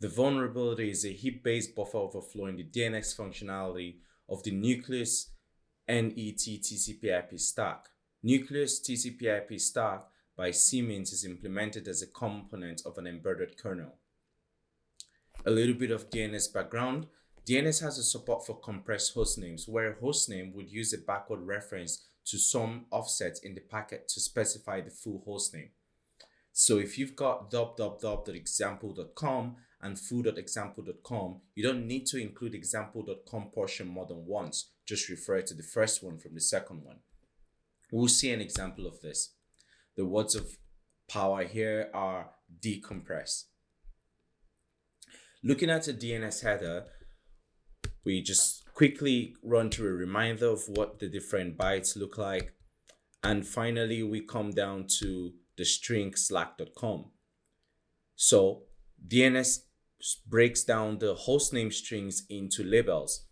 The vulnerability is a heap-based buffer overflow in the DNS functionality of the Nucleus NET TCP/IP stack. Nucleus TCP/IP stack by Siemens is implemented as a component of an embedded kernel. A little bit of DNS background. DNS has a support for compressed hostnames, where a hostname would use a backward reference to some offset in the packet to specify the full hostname. So if you've got www.example.com and foo.example.com, you don't need to include example.com portion more than once. Just refer to the first one from the second one. We'll see an example of this. The words of power here are decompress. Looking at a DNS header, we just quickly run through a reminder of what the different bytes look like. And finally, we come down to the string slack.com. So DNS breaks down the hostname strings into labels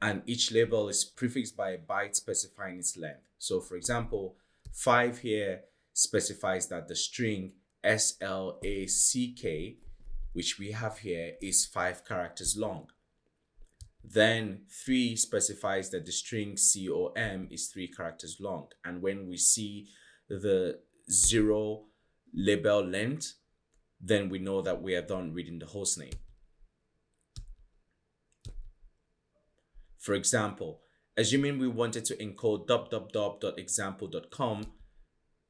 and each label is prefixed by a byte specifying its length. So for example, five here specifies that the string SLACK, which we have here, is five characters long. Then three specifies that the string COM is three characters long. And when we see the zero label length, then we know that we are done reading the host name. For example, assuming we wanted to encode www.example.com,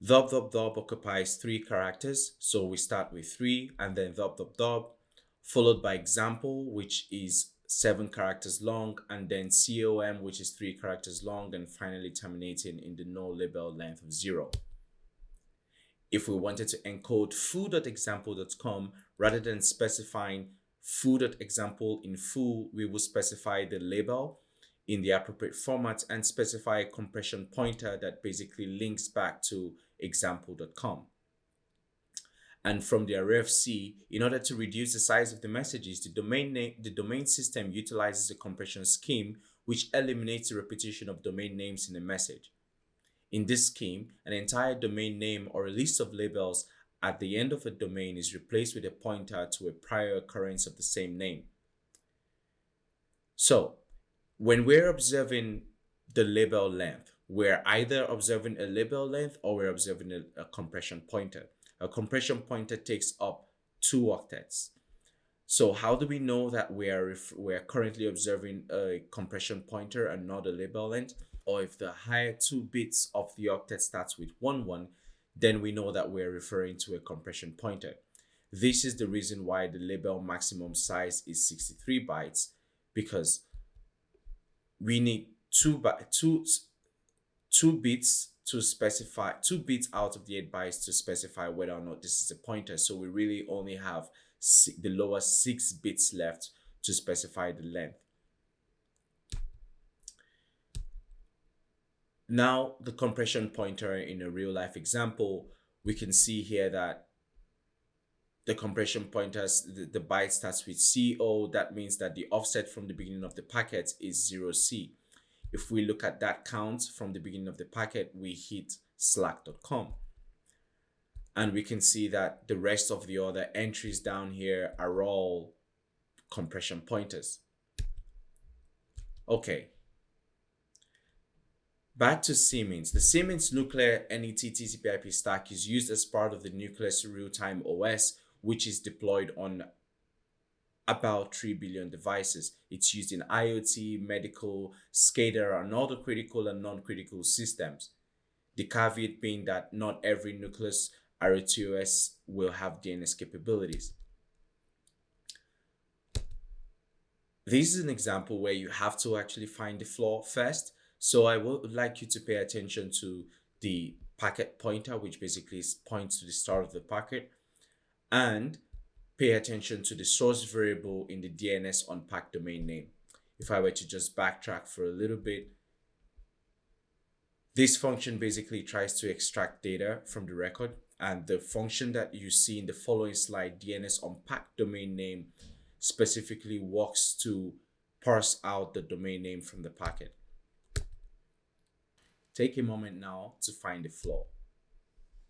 www occupies three characters. So we start with three and then www followed by example, which is seven characters long, and then COM, which is three characters long, and finally terminating in the no label length of zero. If we wanted to encode foo.example.com, rather than specifying foo.example in full, we will specify the label in the appropriate format and specify a compression pointer that basically links back to example.com. And from the RFC, in order to reduce the size of the messages, the domain name, the domain system utilizes a compression scheme which eliminates the repetition of domain names in a message. In this scheme, an entire domain name or a list of labels at the end of a domain is replaced with a pointer to a prior occurrence of the same name. So, when we're observing the label length, we're either observing a label length or we're observing a, a compression pointer. A compression pointer takes up two octets. So how do we know that we are we are currently observing a compression pointer and not a label length? Or if the higher two bits of the octet starts with 1 1, then we know that we're referring to a compression pointer. This is the reason why the label maximum size is 63 bytes because we need two, two, two bits to specify two bits out of the eight bytes to specify whether or not this is a pointer. So we really only have the lower six bits left to specify the length. Now the compression pointer in a real life example, we can see here that the compression pointers, the, the byte starts with CO. That means that the offset from the beginning of the packet is 0C. If we look at that count from the beginning of the packet, we hit slack.com. And we can see that the rest of the other entries down here are all compression pointers. Okay. Back to Siemens. The Siemens Nucleus NET TCP/IP stack is used as part of the Nucleus Real-Time OS, which is deployed on about 3 billion devices. It's used in IoT, medical, SCADA, and other critical and non-critical systems. The caveat being that not every Nucleus RTOS will have DNS capabilities. This is an example where you have to actually find the flaw first. So I would like you to pay attention to the packet pointer, which basically points to the start of the packet. And pay attention to the source variable in the DNS unpack domain name. If I were to just backtrack for a little bit, this function basically tries to extract data from the record and the function that you see in the following slide, DNS unpack domain name, specifically works to parse out the domain name from the packet. Take a moment now to find the flaw.